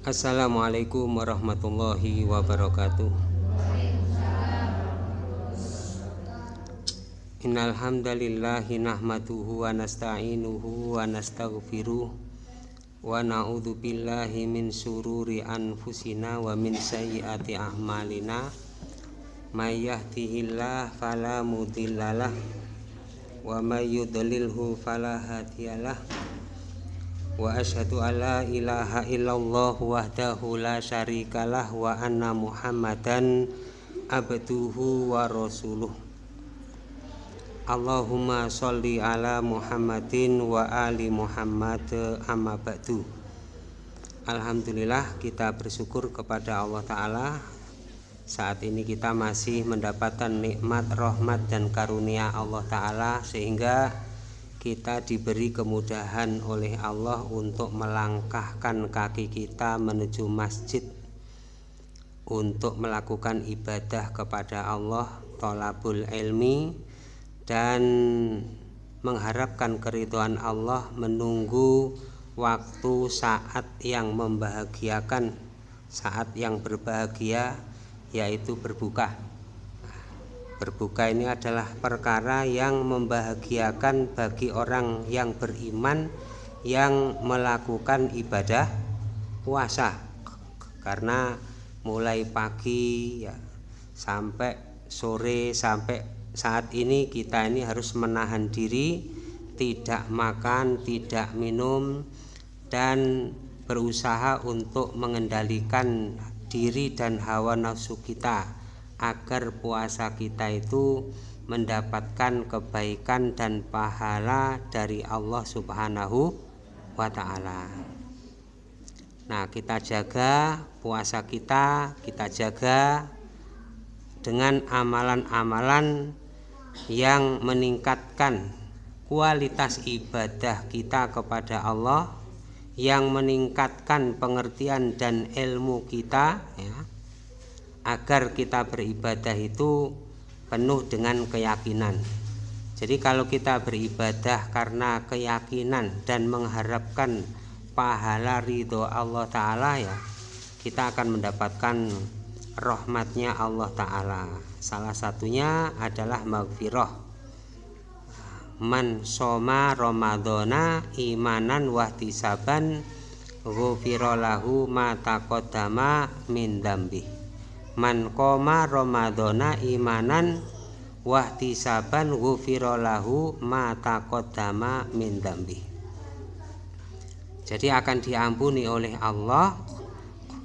Assalamualaikum warahmatullahi wabarakatuh. Innal hamdalillahi nahmaduhu wa nasta'inuhu wa nastaghfiruh wa na'udzu billahi min sururi anfusina wa min sayyiati a'malina. May yahdihillahu fala mudhillalah wa may yudlilhu fala hadiyalah wa asyhadu alla ilaha illallah wahdahu la syarikalah wa anna muhammadan abduhu wa rasuluh. Allahumma sholli ala muhammadin wa ali muhammad amma ba'du. Alhamdulillah kita bersyukur kepada Allah Ta'ala. Saat ini kita masih mendapatkan nikmat, rahmat, dan karunia Allah Ta'ala sehingga kita diberi kemudahan oleh Allah untuk melangkahkan kaki kita menuju masjid. Untuk melakukan ibadah kepada Allah tolabul ilmi dan mengharapkan keriduan Allah menunggu waktu saat yang membahagiakan saat yang berbahagia yaitu berbuka Berbuka ini adalah perkara yang membahagiakan bagi orang yang beriman yang melakukan ibadah puasa. Karena mulai pagi ya sampai sore sampai saat ini kita ini harus menahan diri tidak makan tidak minum dan berusaha untuk mengendalikan diri dan hawa nafsu kita agar puasa kita itu mendapatkan kebaikan dan pahala dari Allah Subhanahu wa taala. Nah, kita jaga puasa kita, kita jaga dengan amalan-amalan yang meningkatkan kualitas ibadah kita kepada Allah, yang meningkatkan pengertian dan ilmu kita ya agar kita beribadah itu penuh dengan keyakinan. Jadi kalau kita beribadah karena keyakinan dan mengharapkan pahala ridho Allah Ta'ala ya kita akan mendapatkan rahmatnya Allah Ta'ala. Salah satunya adalah maghfirah. Man soma ramadhana imanan wahtisaban ghufirallahu ma taqaddama min dambih man koma ramadhana imanan wahtisaban ghufirallahu ma taqaddama min dambi jadi akan diampuni oleh Allah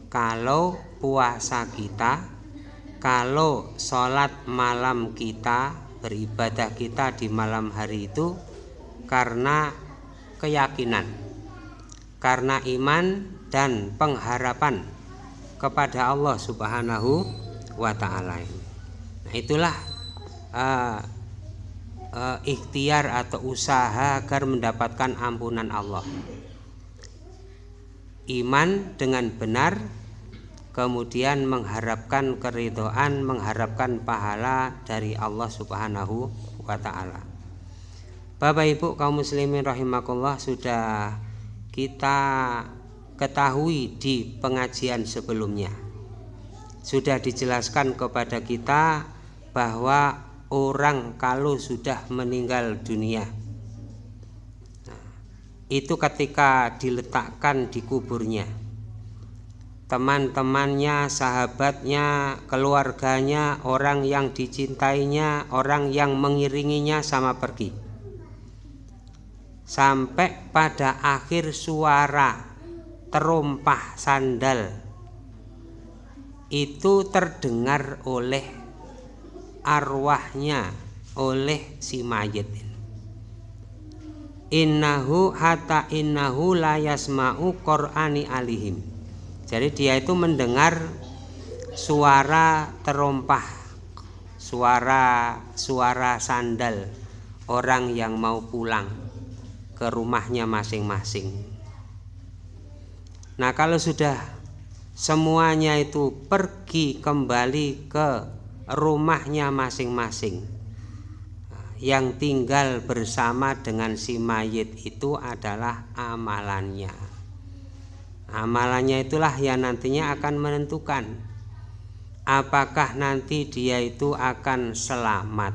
kalau puasa kita kalau sholat malam kita beribadah kita di malam hari itu karena keyakinan karena iman dan pengharapan kepada Allah Subhanahu wa taala Nah, itulah uh, uh, ikhtiar atau usaha agar mendapatkan ampunan Allah. Iman dengan benar kemudian mengharapkan keridoan, mengharapkan pahala dari Allah Subhanahu wa taala. Bapak Ibu kaum muslimin rahimakumullah sudah kita ketahui di pengajian sebelumnya. Sudah dijelaskan kepada kita bahwa orang kalau sudah meninggal dunia nah, itu ketika diletakkan di kuburnya teman-temannya, sahabatnya, keluarganya, orang yang dicintainya, orang yang mengiringinya sama pergi. Sampai pada akhir suara terumpah sandal. Itu terdengar oleh arwahnya oleh si mayit. Innahu hatta innahu la yasma'u qur'ani alihim. Jadi dia itu mendengar suara terompah suara suara sandal orang yang mau pulang ke rumahnya masing-masing Nah kalau sudah semuanya itu pergi kembali ke rumahnya masing-masing yang tinggal bersama dengan si mayit itu adalah amalannya Amalannya itulah yang nantinya akan menentukan apakah nanti dia itu akan selamat.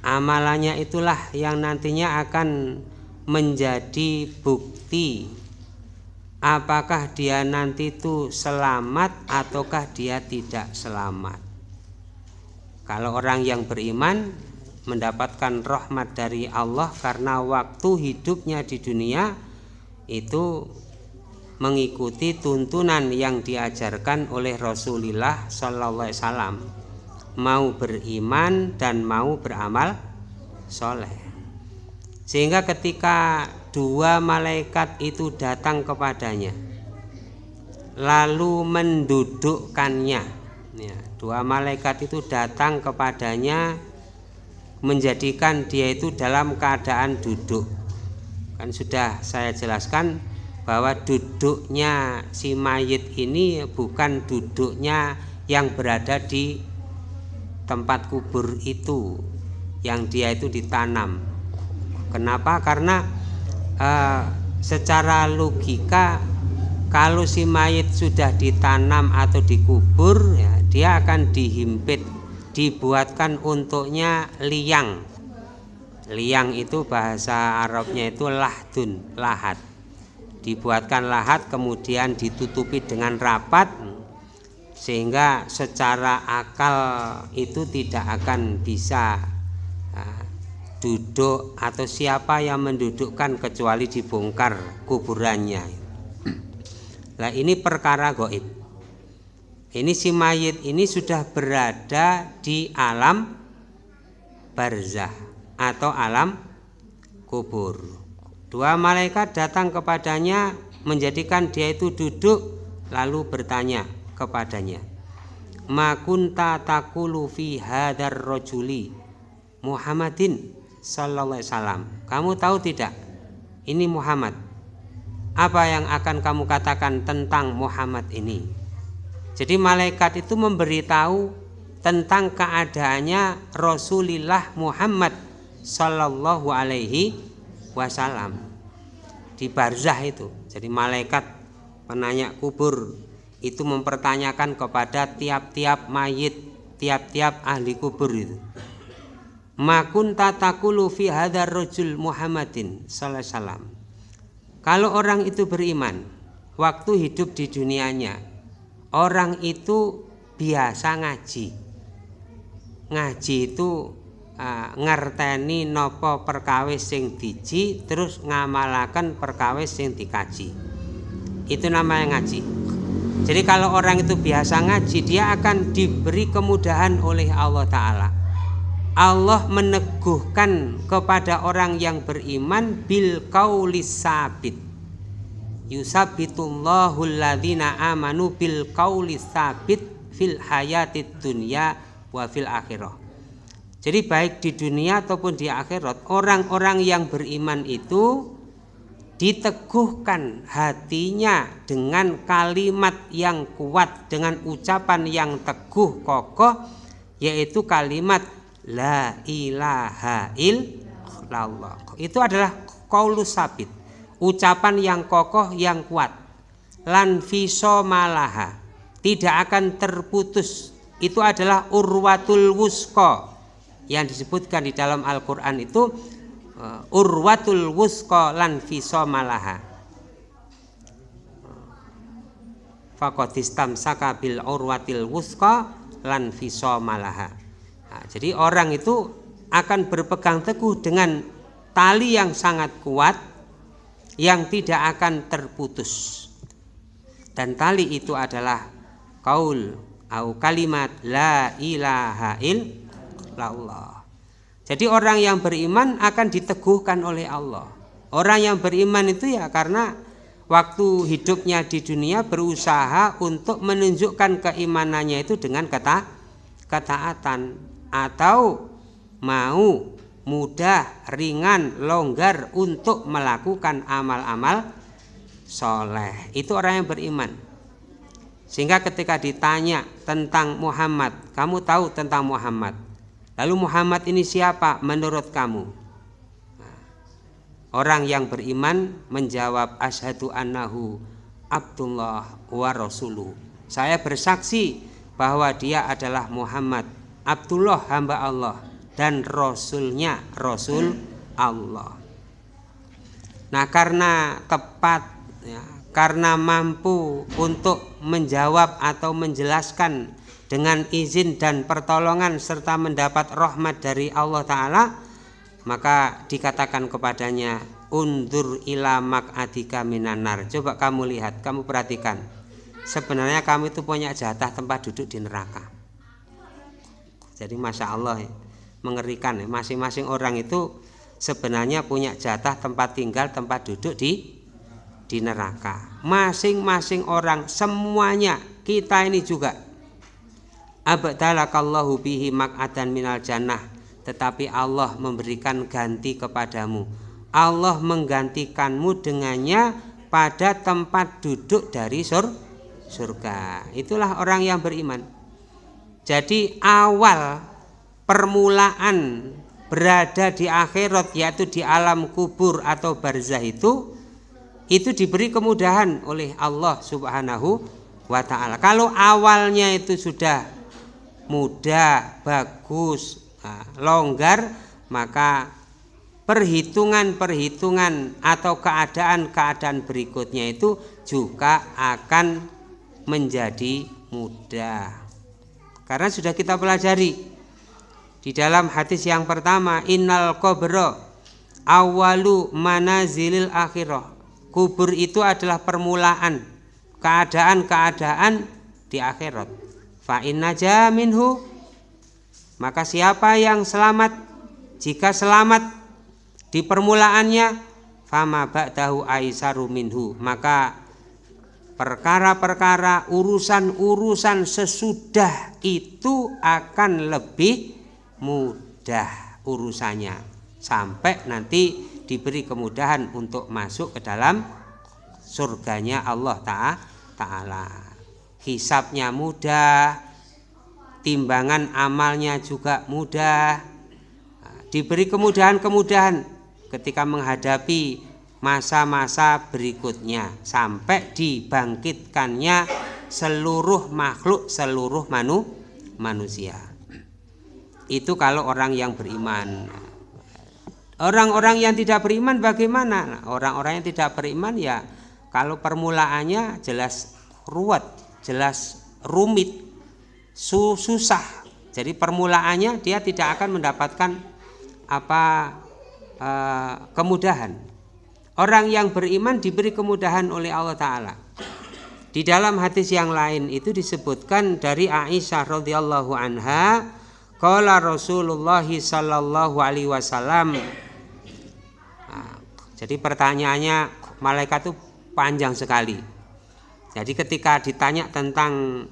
Amalannya itulah yang nantinya akan menjadi bukti apakah dia nanti itu selamat ataukah dia tidak selamat. Kalau orang yang beriman mendapatkan rahmat dari Allah karena waktu hidupnya di dunia itu mengikuti tuntunan yang diajarkan oleh Rasulullah Sallallahu Alaihi Wasallam mau beriman dan mau beramal soleh sehingga ketika dua malaikat itu datang kepadanya. Lalu mendudukkannya. Ya, dua malaikat itu datang kepadanya menjadikan dia itu dalam keadaan duduk. Kan sudah saya jelaskan bahwa duduknya si mayit ini bukan duduknya yang berada di tempat kubur itu yang dia itu ditanam. Kenapa? Karena uh, secara logika kalau si mayit sudah ditanam atau dikubur ya dia akan dihimpit dibuatkan untuknya liang. Liang itu bahasa Arabnya itu lahdun lahat. Dibuatkan lahat kemudian ditutupi dengan rapat sehingga secara akal itu tidak akan bisa uh, duduk atau siapa yang mendudukkan kecuali dibongkar kuburannya. Nah ini perkara goib ini si mayit ini sudah berada di alam barzah atau alam kubur. Dua malaikat datang kepadanya menjadikan dia itu duduk lalu bertanya kepadanya. Makunta takulu fi hadar rojuli Muhammadin sallallahu alaihi wasallam. Kamu tahu tidak? Ini Muhammad. Apa yang akan kamu katakan tentang Muhammad ini? Jadi malaikat itu memberitahu tentang keadaannya Rasulullah Muhammad sallallahu alaihi wasallam di barzah itu. Jadi malaikat penanya kubur itu mempertanyakan kepada tiap-tiap mayit, tiap-tiap ahli kubur itu. Makun tatakulu fi hadar rojul Muhammadin sallallahu Kalau orang itu beriman, waktu hidup di dunianya, orang itu biasa ngaji. Ngaji itu uh, ngerteni nopo perkawis sing diji terus ngamalakan perkawis sing dikaji. Itu namanya ngaji. Jadi kalau orang itu biasa ngaji dia akan diberi kemudahan oleh Allah Ta'ala Allah meneguhkan kepada orang yang beriman bil kaulis sabit. Yusabitullahu alladhina amanu bil kaulis sabit fil hayatid dunya wa fil akhirah. Jadi baik di dunia ataupun di akhirat orang-orang yang beriman itu diteguhkan hatinya dengan kalimat yang kuat dengan ucapan yang teguh kokoh yaitu kalimat la ilaha illallah. Itu adalah kaulus sabit. Ucapan yang kokoh yang kuat. Lan fiso malaha. Tidak akan terputus. Itu adalah urwatul wusko. Yang disebutkan di dalam Al-Qur'an itu uh, urwatul wusqa lan fisomalaha fakotistam saka bil urwatil wusqa lan fisomalaha nah, jadi orang itu akan berpegang teguh dengan tali yang sangat kuat yang tidak akan terputus dan tali itu adalah kaul atau kalimat la ilaha il Allah. Jadi orang yang beriman akan diteguhkan oleh Allah. Orang yang beriman itu ya karena waktu hidupnya di dunia berusaha untuk menunjukkan keimanannya itu dengan kata ketaatan atau mau mudah, ringan, longgar untuk melakukan amal-amal soleh. Itu orang yang beriman. Sehingga ketika ditanya tentang Muhammad, kamu tahu tentang Muhammad? Lalu Muhammad ini siapa menurut kamu? Orang yang beriman menjawab asyhadu annahu Abdullah wa rasuluh. Saya bersaksi bahwa dia adalah Muhammad Abdullah hamba Allah dan rasulnya rasul Allah. Nah, karena tepat ya, karena mampu untuk menjawab atau menjelaskan dengan izin dan pertolongan serta mendapat rahmat dari Allah taala, maka dikatakan kepadanya undur ila mak'adika minanar coba kamu lihat kamu perhatikan. Sebenarnya kamu itu punya jatah tempat duduk di neraka jadi masya Allah ya, mengerikan ya. Masing-masing orang itu sebenarnya punya jatah tempat tinggal tempat duduk di di neraka. Masing-masing orang semuanya kita ini juga. Abdalakallahu bihi mak'adan minal jannah. Tetapi Allah memberikan ganti kepadamu. Allah menggantikanmu dengannya pada tempat duduk dari sur surga. Itulah orang yang beriman. Jadi awal permulaan berada di akhirat yaitu di alam kubur atau barzah itu itu diberi kemudahan oleh Allah Subhanahu wa taala. Kalau awalnya itu sudah mudah, bagus, nah, longgar, maka perhitungan-perhitungan atau keadaan-keadaan berikutnya itu juga akan menjadi mudah. Karena sudah kita pelajari di dalam hadis yang pertama innal qabra awalu manazilil akhirah. Kubur itu adalah permulaan keadaan-keadaan di akhirat. Fa inna minhu maka siapa yang selamat jika selamat di permulaannya fama ba'dahu aisaru minhu maka perkara-perkara urusan-urusan sesudah itu akan lebih mudah urusannya. Sampai nanti diberi kemudahan untuk masuk ke dalam surganya Allah Ta'ala. Hisapnya mudah timbangan amalnya juga mudah. Diberi kemudahan-kemudahan ketika menghadapi masa-masa berikutnya sampai dibangkitkannya seluruh makhluk seluruh manu, manusia. Itu kalau orang yang beriman. Orang-orang yang tidak beriman bagaimana? Orang-orang yang tidak beriman ya kalau permulaannya jelas ruwet jelas rumit susah. Jadi permulaannya dia tidak akan mendapatkan apa Eh, kemudahan. Orang yang beriman diberi kemudahan oleh Allah Ta'ala. Di dalam hadis yang lain itu disebutkan dari Aisyah radhiyallahu anha, qala Rasulullah sallallahu alaihi wasallam. Nah, jadi pertanyaannya malaikat itu panjang sekali. Jadi ketika ditanya tentang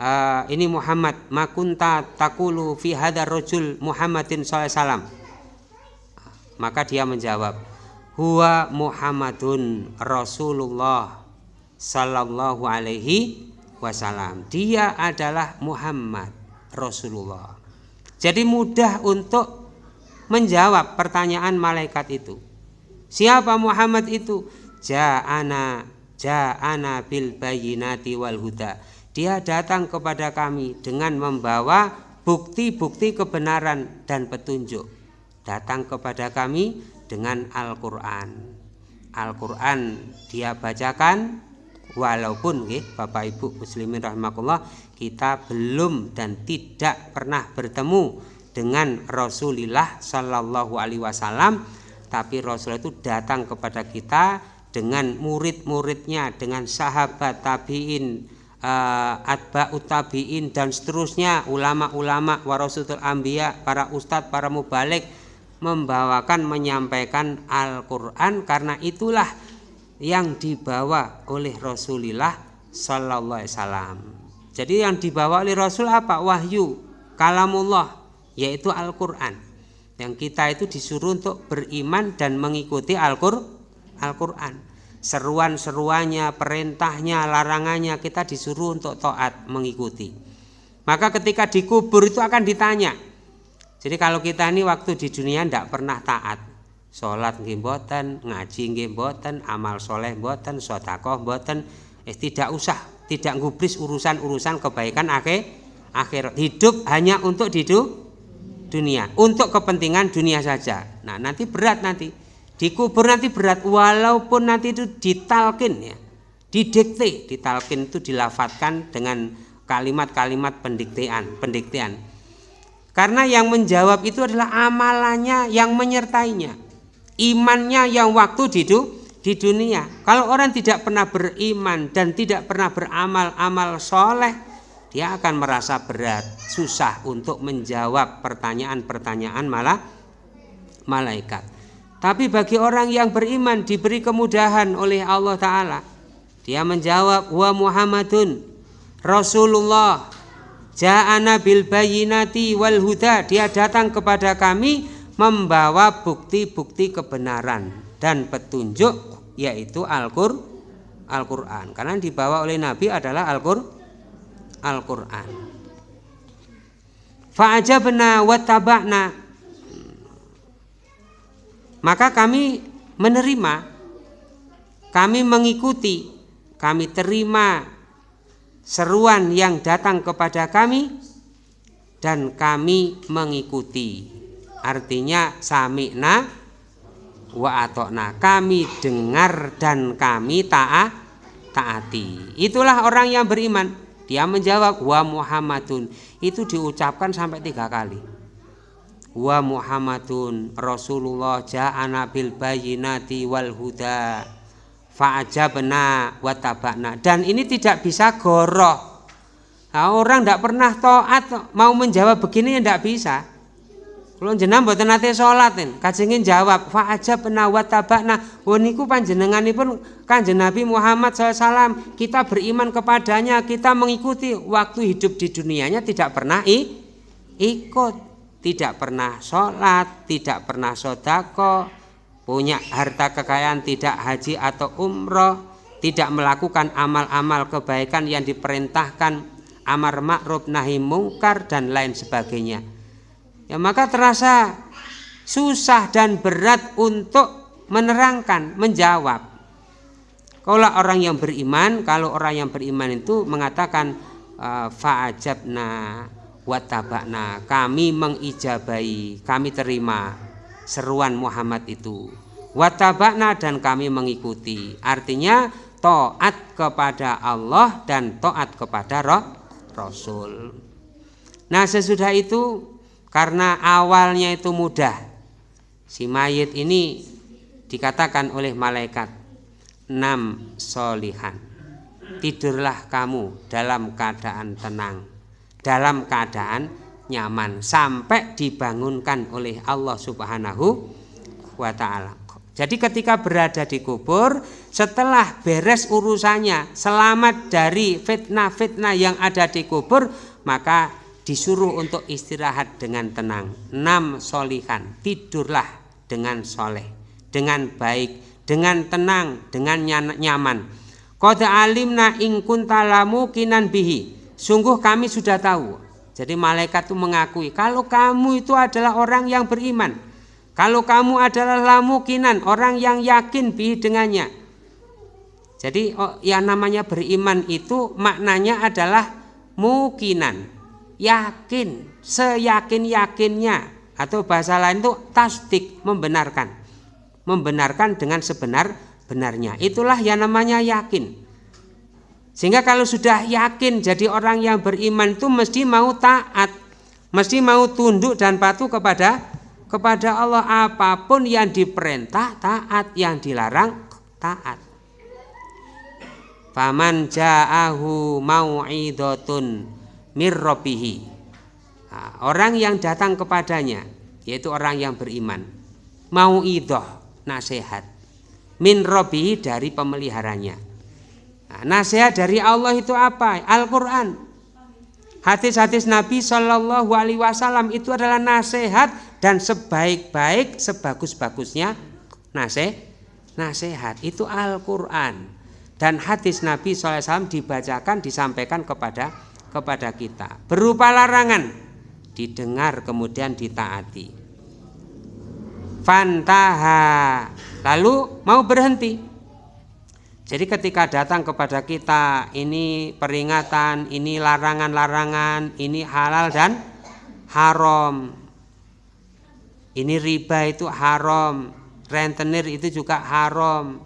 uh, ini Muhammad makunta takulu fi hadar rajul Muhammadin sallallahu alaihi wasallam maka dia menjawab, "Huwa Muhammadun Rasulullah sallallahu alaihi wasallam." Dia adalah Muhammad Rasulullah. Jadi mudah untuk menjawab pertanyaan malaikat itu. Siapa Muhammad itu? Ja'ana ja'ana bil bayinati wal huda. Dia datang kepada kami dengan membawa bukti-bukti kebenaran dan petunjuk datang kepada kami dengan Al-Quran. Al-Quran dia bacakan walaupun ya, Bapak Ibu muslimin rahmatullah kita belum dan tidak pernah bertemu dengan Rasulullah Shallallahu Alaihi Wasallam tapi Rasul itu datang kepada kita dengan murid-muridnya dengan sahabat tabiin uh, atba utabiin dan seterusnya ulama-ulama warasatul ambia para ustadz para mubalik membawakan menyampaikan Al-Qur'an karena itulah yang dibawa oleh Rasulullah sallallahu alaihi wasallam. Jadi yang dibawa oleh Rasul apa? Wahyu, kalamullah yaitu Al-Qur'an. Yang kita itu disuruh untuk beriman dan mengikuti Al-Qur'an. Seruan-seruannya, perintahnya, larangannya kita disuruh untuk taat mengikuti. Maka ketika dikubur itu akan ditanya, jadi kalau kita ini waktu di dunia tidak pernah taat, salat nggih ngaji nggih amal soleh mboten, sedekah mboten, eh tidak usah, tidak ngubris urusan-urusan kebaikan akhir akhirat. Hidup hanya untuk hidup dunia, untuk kepentingan dunia saja. Nah, nanti berat nanti. Dikubur nanti berat walaupun nanti itu ditalkin ya. Didikte, ditalkin itu dilafatkan dengan kalimat-kalimat pendiktean, pendiktean. Karena yang menjawab itu adalah amalannya yang menyertainya. Imannya yang waktu di, dunia. Kalau orang tidak pernah beriman dan tidak pernah beramal amal soleh, dia akan merasa berat, susah untuk menjawab pertanyaan-pertanyaan malah malaikat. Tapi bagi orang yang beriman diberi kemudahan oleh Allah Ta'ala. Dia menjawab, Wa Muhammadun Rasulullah Ja'ana bil bayinati wal huda. Dia datang kepada kami membawa bukti-bukti kebenaran dan petunjuk yaitu Al-Qur'an. Al-Qur'an. Karena dibawa oleh Nabi adalah Al-Qur'an. Al-Qur'an. Fa'ajabna wa taba'na. Maka kami menerima, kami mengikuti, kami terima seruan yang datang kepada kami dan kami mengikuti. Artinya sami'na wa atokna. Kami dengar dan kami taat taati. Itulah orang yang beriman. Dia menjawab wa Muhammadun. Itu diucapkan sampai tiga kali. Wa Muhammadun Rasulullah ja'ana bil bayinati wal huda fa'ajabna wa tabakna. Dan ini tidak bisa goroh nah, orang tidak pernah toat mau menjawab begini tidak bisa. Kalau jenengan mboten nate salat kajengin jawab fa'ajabna wa tabakna. Oh niku panjenenganipun Kanjeng Nabi Muhammad SAW kita beriman kepadanya kita mengikuti waktu hidup di dunianya tidak pernah i, ikut. Tidak pernah sholat tidak pernah sodako punya harta kekayaan tidak haji atau umroh tidak melakukan amal-amal kebaikan yang diperintahkan amar ma'ruf nahi mungkar dan lain sebagainya. Ya maka terasa susah dan berat untuk menerangkan menjawab. Kalau orang yang beriman kalau orang yang beriman itu mengatakan uh, fa'ajabna watabakna kami mengijabai kami terima seruan Muhammad itu. Watabakna dan kami mengikuti. Artinya toat kepada Allah dan toat kepada roh, Rasul. Nah sesudah itu karena awalnya itu mudah si mayit ini dikatakan oleh malaikat enam solihan tidurlah kamu dalam keadaan tenang dalam keadaan nyaman sampai dibangunkan oleh Allah Subhanahu wa taala. Jadi ketika berada di kubur setelah beres urusannya selamat dari fitnah-fitnah yang ada di kubur maka disuruh untuk istirahat dengan tenang. Enam solihan tidurlah dengan soleh, dengan baik, dengan tenang, dengan nyaman. Qad alimna ing kuntalamu kinan bihi. Sungguh kami sudah tahu jadi malaikat itu mengakui kalau kamu itu adalah orang yang beriman. Kalau kamu adalah lamukinan, orang yang yakin bi dengannya. Jadi oh, yang namanya beriman itu maknanya adalah mukinan, yakin, seyakin-yakinnya atau bahasa lain itu tasdik, membenarkan. Membenarkan dengan sebenar-benarnya. Itulah yang namanya yakin. Sehingga kalau sudah yakin jadi orang yang beriman itu mesti mau taat, mesti mau tunduk dan patuh kepada kepada Allah apa pun yang diperintah taat, yang dilarang taat. Faman ja'ahu mau'idotun mirrobihi. Orang yang datang kepadanya yaitu orang yang beriman mau idoh nasihat min robihi dari pemeliharanya Nah, nasihat dari Allah itu apa? Al-Quran. Hadis-hadis Nabi Shallallahu Alaihi Wasallam itu adalah nasihat dan sebaik-baik, sebagus-bagusnya nasihat. Nasihat itu Al-Quran dan hadis Nabi SAW dibacakan, disampaikan kepada kepada kita berupa larangan, didengar kemudian ditaati. fantaha lalu mau berhenti jadi ketika datang kepada kita ini peringatan, ini larangan-larangan, ini halal dan haram. Ini riba itu haram, rentenir itu juga haram.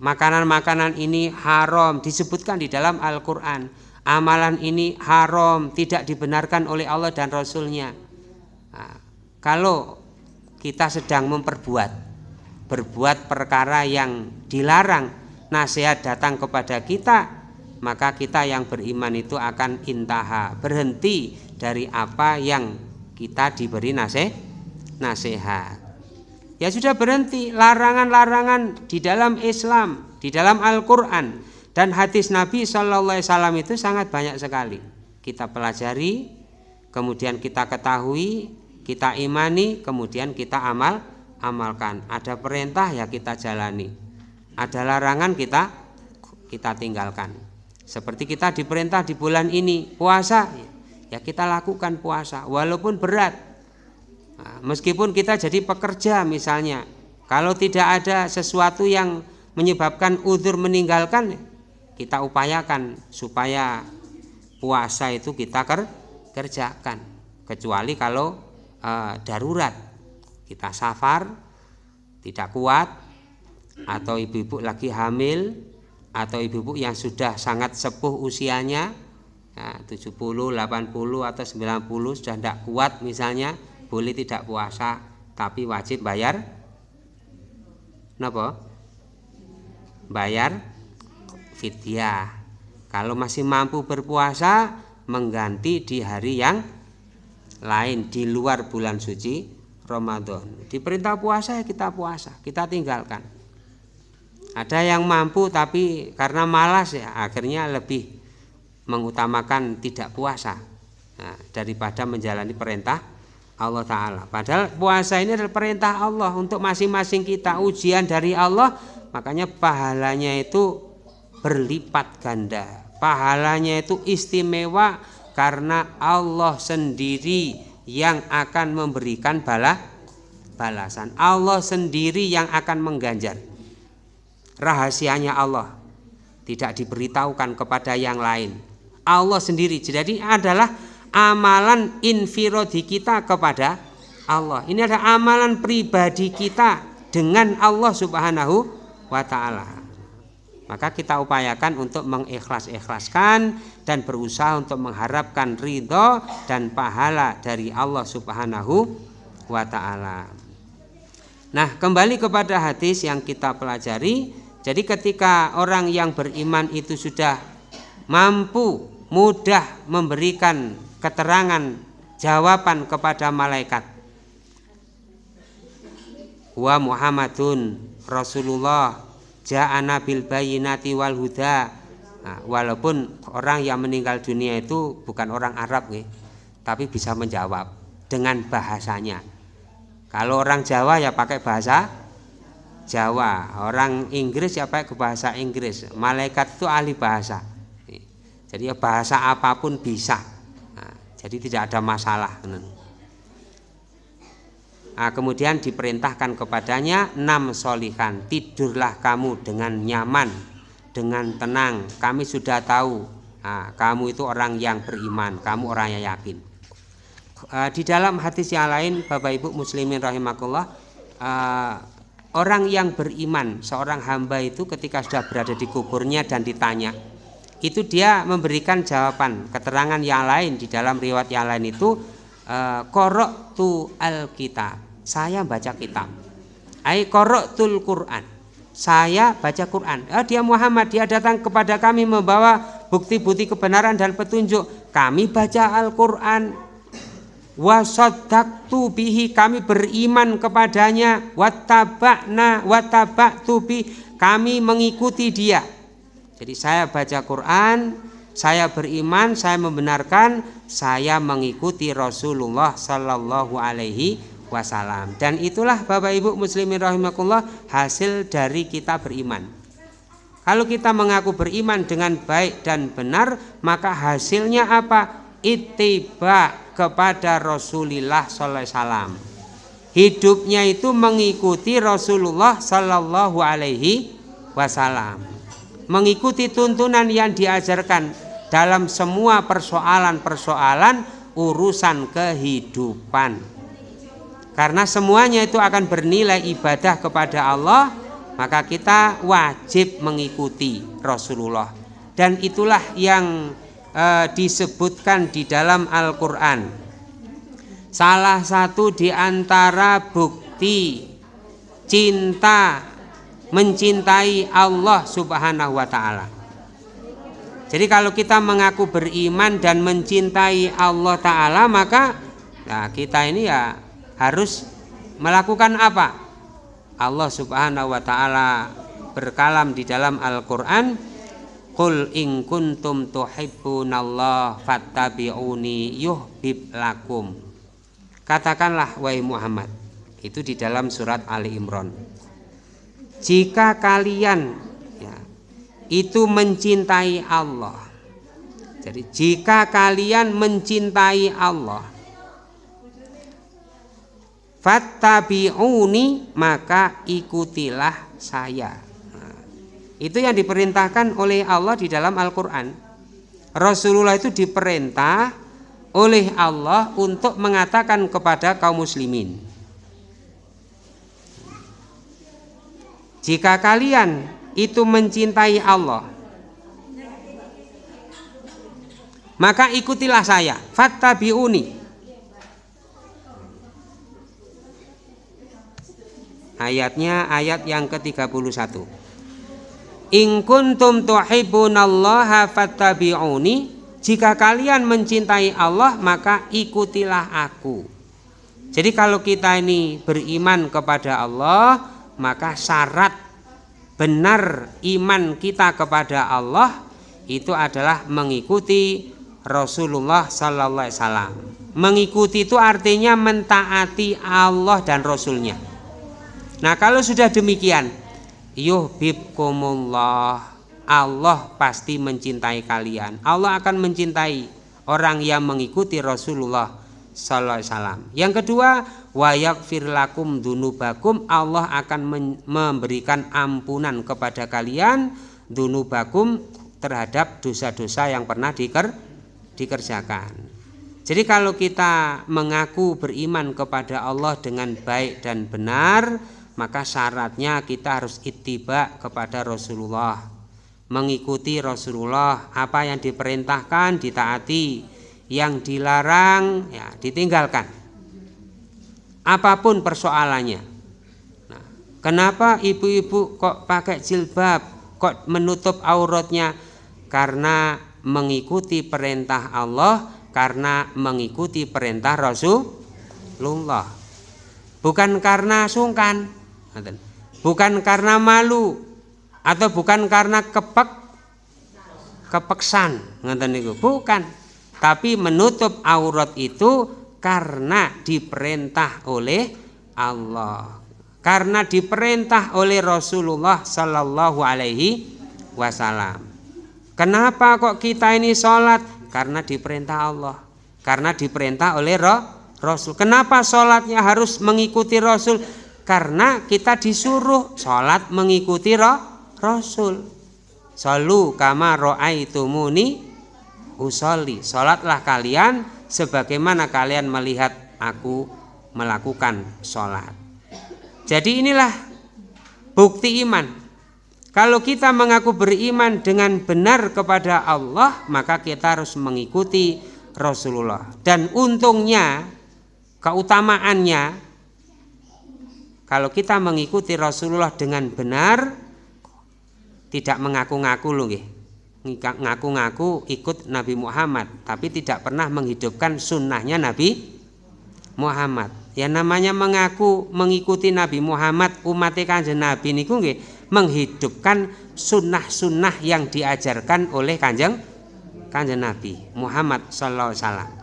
Makanan-makanan ini haram disebutkan di dalam Al-Qur'an. Amalan ini haram, tidak dibenarkan oleh Allah dan Rasulnya. Nah, kalau kita sedang memperbuat berbuat perkara yang dilarang nasihat datang kepada kita maka kita yang beriman itu akan intaha berhenti dari apa yang kita diberi nasihat nasihat. Ya sudah berhenti larangan-larangan di dalam Islam di dalam Al-Quran dan hadis Nabi Wasallam itu sangat banyak sekali. Kita pelajari kemudian kita ketahui kita imani kemudian kita amal amalkan. Ada perintah ya kita jalani. Ada larangan kita kita tinggalkan. Seperti kita diperintah di bulan ini puasa, ya kita lakukan puasa walaupun berat. Nah, meskipun kita jadi pekerja misalnya, kalau tidak ada sesuatu yang menyebabkan udur meninggalkan, kita upayakan supaya puasa itu kita kerjakan. Kecuali kalau uh, darurat kita safar tidak kuat atau ibu-ibu lagi hamil atau ibu-ibu yang sudah sangat sepuh usianya ya, 70, 80 atau 90 sudah tidak kuat misalnya boleh tidak puasa tapi wajib bayar kenapa? bayar fidyah kalau masih mampu berpuasa mengganti di hari yang lain di luar bulan suci Ramadan. Diperintah puasa ya kita puasa, kita tinggalkan. Ada yang mampu tapi karena malas ya akhirnya lebih mengutamakan tidak puasa nah, daripada menjalani perintah Allah Ta'ala. Padahal puasa ini adalah perintah Allah untuk masing-masing kita ujian dari Allah makanya pahalanya itu berlipat ganda. Pahalanya itu istimewa karena Allah sendiri yang akan memberikan bala balasan. Allah sendiri yang akan mengganjar. Rahasianya Allah tidak diberitahukan kepada yang lain. Allah sendiri. Jadi adalah amalan infirodi kita kepada Allah. Ini adalah amalan pribadi kita dengan Allah Subhanahu wa taala maka kita upayakan untuk mengikhlas-ikhlaskan dan berusaha untuk mengharapkan ridho dan pahala dari Allah Subhanahu wa taala. Nah, kembali kepada hadis yang kita pelajari, jadi ketika orang yang beriman itu sudah mampu mudah memberikan keterangan jawaban kepada malaikat. Wa Muhammadun Rasulullah ja'ana bil bayinati wal huda. Nah, walaupun orang yang meninggal dunia itu bukan orang Arab nih, tapi bisa menjawab dengan bahasanya. Kalau orang Jawa ya pakai bahasa Jawa orang Inggris ya pakai bahasa Inggris. Malaikat itu ahli bahasa. Jadi ya bahasa apa pun bisa. Nah, jadi tidak ada masalah Nah, kemudian diperintahkan kepadanya enam solihan tidurlah kamu dengan nyaman dengan tenang. Kami sudah tahu nah, kamu itu orang yang beriman kamu orang yang yakin. Uh, di dalam hadis yang lain Bapak Ibu muslimin rahimakumullah uh, orang yang beriman seorang hamba itu ketika sudah berada di kuburnya dan ditanya itu dia memberikan jawaban keterangan yang lain di dalam riwayat yang lain itu korok tu alkitab saya baca kitab. Ai qara'tul Quran. Saya baca Quran. Oh, dia Muhammad, dia datang kepada kami membawa bukti-bukti kebenaran dan petunjuk. Kami baca Al-Qur'an. Wa saddaqtu bihi kami beriman kepadanya wattaba'na wattaba'tu bi kami mengikuti dia. Jadi saya baca Quran, saya beriman, saya membenarkan, saya mengikuti Rasulullah Sallallahu Alaihi wasallam. Dan itulah Bapak Ibu muslimin rahimakumullah hasil dari kita beriman. Kalau kita mengaku beriman dengan baik dan benar, maka hasilnya apa? Itiba kepada Rasulullah sallallahu alaihi wasallam. hidupnya itu mengikuti Rasulullah Sallallahu Alaihi Wasallam, mengikuti tuntunan yang diajarkan dalam semua persoalan-persoalan urusan kehidupan. Karena semuanya itu akan bernilai ibadah kepada Allah, maka kita wajib mengikuti Rasulullah. Dan itulah yang e, disebutkan di dalam Al-Qur'an. Salah satu di antara bukti cinta mencintai Allah Subhanahu wa taala. Jadi kalau kita mengaku beriman dan mencintai Allah taala maka nah kita ini ya harus melakukan apa? Allah Subhanahu wa taala berkalam di dalam Al-Qur'an Qul in kuntum tuhibbunallah fattabi'uni yuhbib lakum Katakanlah wahai Muhammad itu di dalam surat Ali Imran jika kalian ya, itu mencintai Allah jadi jika kalian mencintai Allah fattabi'uni maka ikutilah saya. Nah, itu yang diperintahkan oleh Allah di dalam Al-Quran. Rasulullah itu diperintah oleh Allah untuk mengatakan kepada kaum muslimin Jika kalian itu mencintai Allah Maka ikutilah saya. Fattabi'uni Ayatnya ayat yang ke-31 In kuntum tuhibbunallaha fattabi'uni Jika kalian mencintai Allah maka ikutilah aku Jadi kalau kita ini beriman kepada Allah maka syarat benar iman kita kepada Allah itu adalah mengikuti Rasulullah Sallallahu Alaihi Wasallam. Mengikuti itu artinya mentaati Allah dan Rasulnya. Nah kalau sudah demikian, yuhibbukumullah, Allah pasti mencintai kalian. Allah akan mencintai orang yang mengikuti Rasulullah Sallallahu Wasallam. Yang kedua, wayak firlakum dunubakum Allah akan memberikan ampunan kepada kalian dunubakum terhadap dosa-dosa yang pernah diker, dikerjakan. Jadi kalau kita mengaku beriman kepada Allah dengan baik dan benar, maka syaratnya kita harus ittiba kepada Rasulullah. Mengikuti Rasulullah, apa yang diperintahkan ditaati, yang dilarang ya ditinggalkan apa pun persoalannya. Nah, kenapa ibu-ibu kok pakai jilbab, kok menutup auratnya? Karena mengikuti perintah Allah, karena mengikuti perintah Rasulullah. Bukan karena sungkan, bukan karena malu, atau bukan karena kepek kepeksan, bukan. Tapi menutup aurat itu karena diperintah oleh Allah. Karena diperintah oleh Rasulullah Sallallahu Alaihi Wasallam. Kenapa kok kita ini sholat? Karena diperintah Allah. Karena diperintah oleh Rasul. Kenapa sholatnya harus mengikuti Rasul karena kita disuruh sholat mengikuti Rasul Salu kama ro'aitumuni usolli Sholatlah kalian sebagaimana kalian melihat aku melakukan sholat. Jadi inilah bukti iman. Kalau kita mengaku beriman dengan benar kepada Allah, maka kita harus mengikuti Rasulullah. Dan untungnya, keutamaannya, kalau kita mengikuti Rasulullah dengan benar, tidak mengaku-ngaku loh ngaku-ngaku ikut Nabi Muhammad tapi tidak pernah menghidupkan sunnahnya Nabi Muhammad. Ya namanya mengaku mengikuti Nabi Muhammad umat kanjeng Nabi niku nggih menghidupkan sunnah-sunnah yang diajarkan oleh kanjeng kanjeng Nabi Muhammad Sallallahu Alaihi Wasallam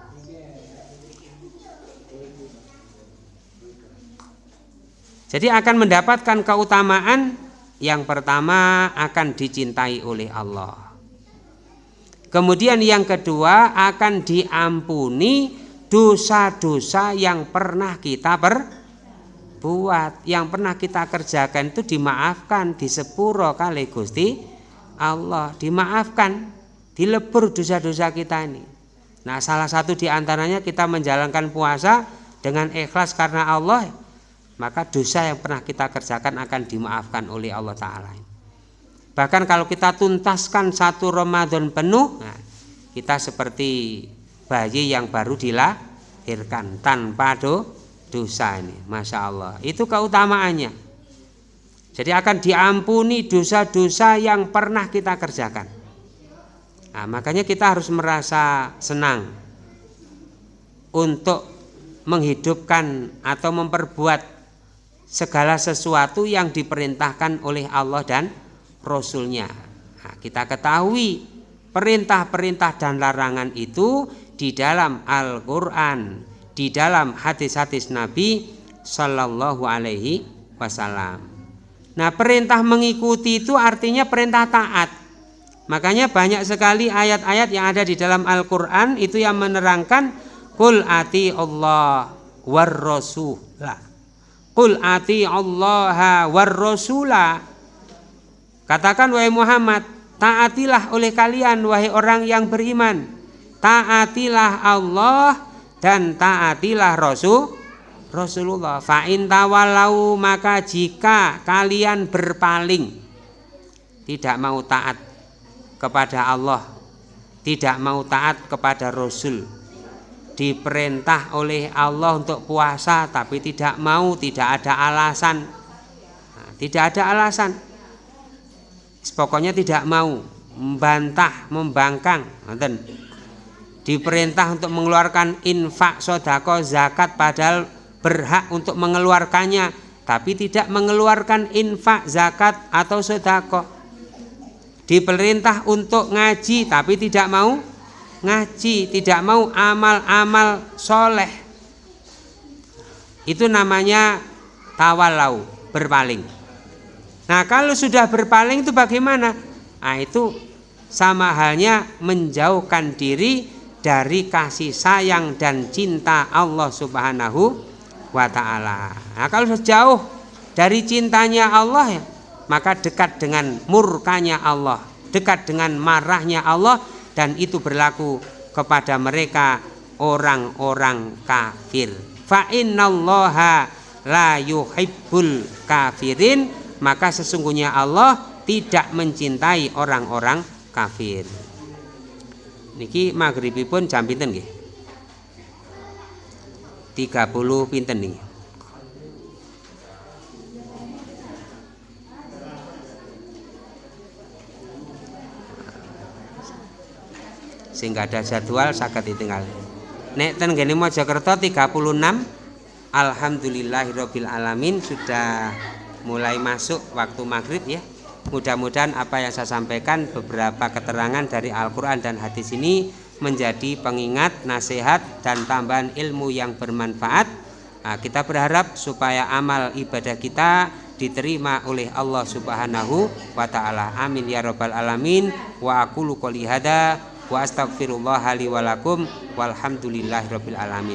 jadi akan mendapatkan keutamaan yang pertama akan dicintai oleh Allah. Kemudian yang kedua akan diampuni dosa-dosa yang pernah kita per, perbuat, yang pernah kita kerjakan itu dimaafkan, disepuro kali Gusti Allah, dimaafkan, dilebur dosa-dosa kita ini. Nah, salah satu di antaranya kita menjalankan puasa dengan ikhlas karena Allah, maka dosa yang pernah kita kerjakan akan dimaafkan oleh Allah Ta'ala. Bahkan kalau kita tuntaskan satu Ramadan penuh, nah, kita seperti bayi yang baru dilahirkan tanpa do, dosa ini. Masya Allah. Itu keutamaannya. Jadi akan diampuni dosa-dosa yang pernah kita kerjakan. Nah, makanya kita harus merasa senang untuk menghidupkan atau memperbuat segala sesuatu yang diperintahkan oleh Allah dan Rasulnya nah, kita ketahui perintah-perintah dan larangan itu di dalam Al-Quran di dalam hadis-hadis Nabi Shallallahu Alaihi Wasallam. Nah perintah mengikuti itu artinya perintah taat. Makanya banyak sekali ayat-ayat yang ada di dalam Al-Quran itu yang menerangkan Kul ati Allah war rasulah. Kul ati Allah war rasulah. Katakan wahai Muhammad, taatilah oleh kalian wahai orang yang beriman. Taatilah Allah dan taatilah Rasul Rasulullah fa in tawalau maka jika kalian berpaling tidak mau taat kepada Allah tidak mau taat kepada Rasul diperintah oleh Allah untuk puasa tapi tidak mau tidak ada alasan. Nah, tidak ada alasan. Pokoknya tidak mau. Membantah membangkang diperintah untuk mengeluarkan infak sodako zakat padahal berhak untuk mengeluarkannya tapi tidak mengeluarkan infak zakat atau sodako. Diperintah untuk ngaji tapi tidak mau ngaji tidak mau amal-amal soleh. Itu namanya tawalau berpaling. Nah kalau sudah berpaling itu bagaimana? Nah itu sama halnya menjauhkan diri dari kasih sayang dan cinta Allah Subhanahu wa taala. Nah, kalau sejauh dari cintanya Allah ya, maka dekat dengan murkanya Allah, dekat dengan marahnya Allah dan itu berlaku kepada mereka orang-orang kafir. Fa innallaha la yuhibbul kafirin, maka sesungguhnya Allah tidak mencintai orang-orang kafir. Niki maghribipun jam pinten nggih? 30 pinten nih sehingga ada jadwal sakit ditinggal nek ten gini Mojokerto 36 Alhamdulillahirabbil alamin sudah mulai masuk waktu maghrib ya Mudah-mudahan apa yang saya sampaikan beberapa keterangan dari Al-Quran dan hadis ini menjadi pengingat, nasihat, dan tambahan ilmu yang bermanfaat. Nah, kita berharap supaya amal ibadah kita diterima oleh Allah Subhanahu wa taala. Amin ya rabbal alamin. Wa aqulu qouli wa astaghfirullah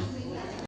li.